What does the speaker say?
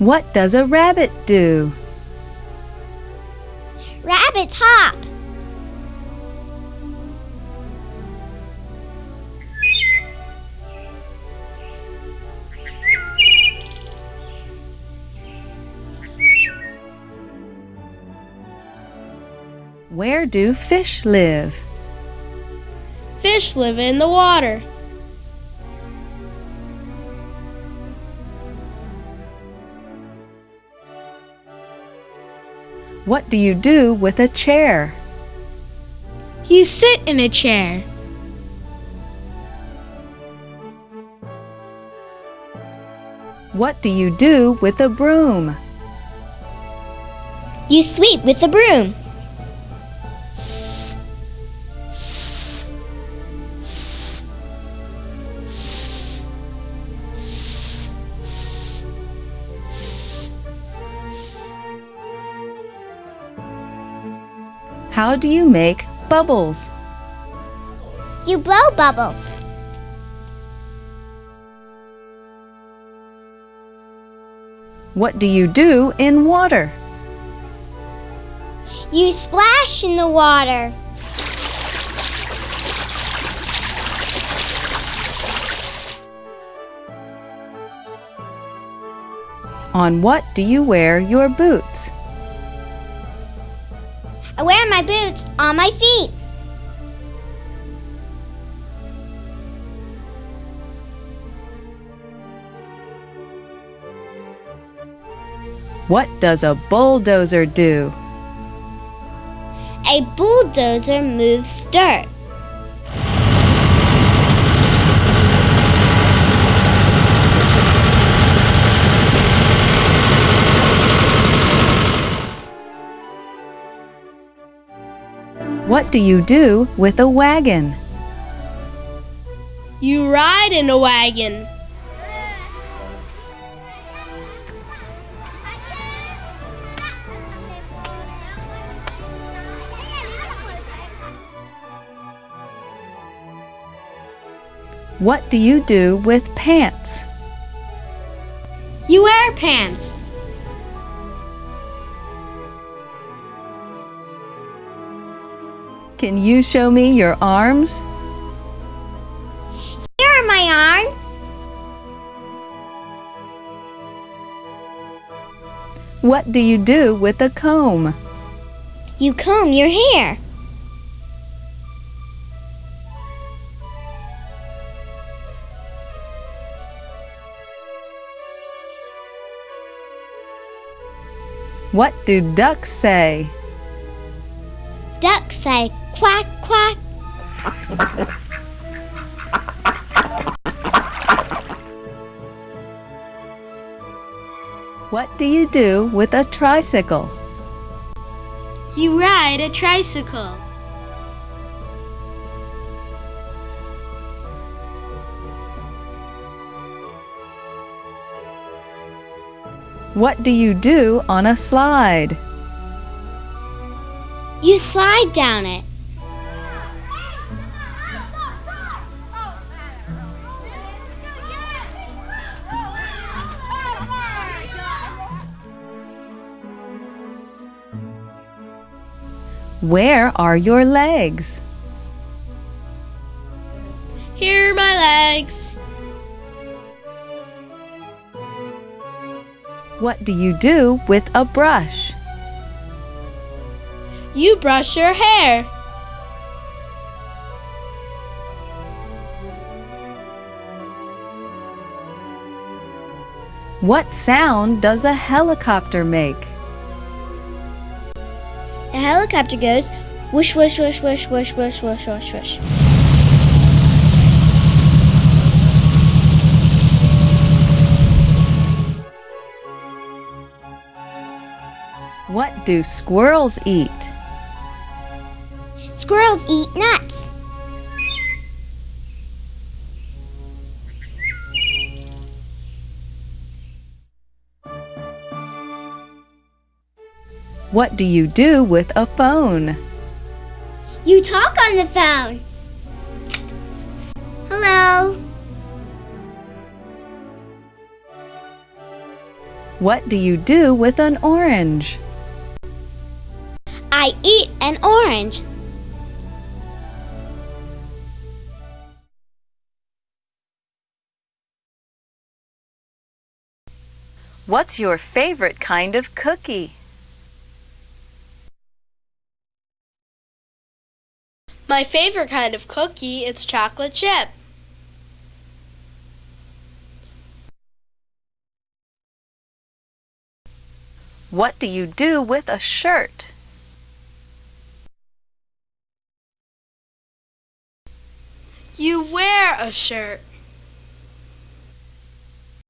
What does a rabbit do? Rabbits hop. Where do fish live? Fish live in the water. What do you do with a chair? You sit in a chair. What do you do with a broom? You sweep with a broom. How do you make bubbles? You blow bubbles. What do you do in water? You splash in the water. On what do you wear your boots? I wear my boots on my feet. What does a bulldozer do? A bulldozer moves dirt. What do you do with a wagon? You ride in a wagon. What do you do with pants? You wear pants. Can you show me your arms? Here are my arms. What do you do with a comb? You comb your hair. What do ducks say? Ducks say quack quack. What do you do with a tricycle? You ride a tricycle. What do you do on a slide? You slide down it. Where are your legs? Here are my legs. What do you do with a brush? You brush your hair. What sound does a helicopter make? A helicopter goes whoosh whoosh whoosh whoosh whoosh whoosh whoosh whoosh whoosh. What do squirrels eat? Squirrels eat nuts. What do you do with a phone? You talk on the phone. Hello. What do you do with an orange? I eat an orange. What's your favorite kind of cookie? My favorite kind of cookie is chocolate chip. What do you do with a shirt? You wear a shirt.